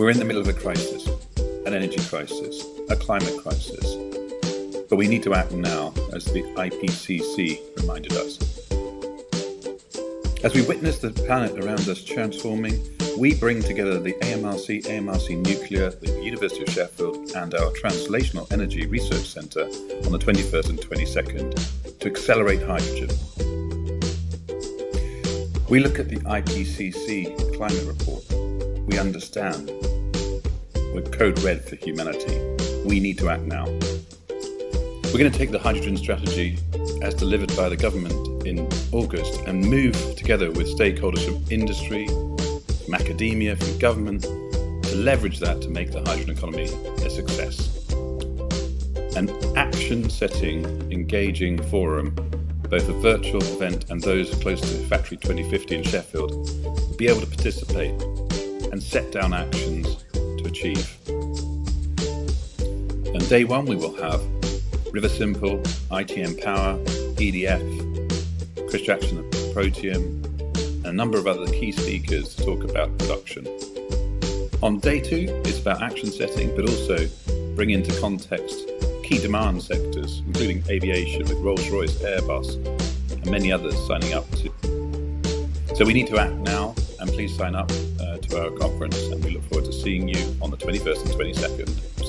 We're in the middle of a crisis, an energy crisis, a climate crisis. But we need to act now, as the IPCC reminded us. As we witness the planet around us transforming, we bring together the AMRC, AMRC Nuclear, the University of Sheffield, and our Translational Energy Research Centre on the 21st and 22nd to accelerate hydrogen. We look at the IPCC climate report. We understand. We're code red for humanity. We need to act now. We're going to take the hydrogen strategy as delivered by the government in August and move together with stakeholders from industry, from academia, from government to leverage that to make the hydrogen economy a success. An action setting, engaging forum, both a virtual event and those close to Factory 2050 in Sheffield, be able to participate and set down actions achieve. And day one, we will have Riversimple, ITM Power, EDF, Chris Jackson of Protium, and a number of other key speakers to talk about production. On day two, it's about action setting, but also bring into context key demand sectors, including aviation with Rolls-Royce, Airbus, and many others signing up to. So we need to act now, and please sign up uh, to our conference, and we look forward to seeing you on the 21st and 22nd.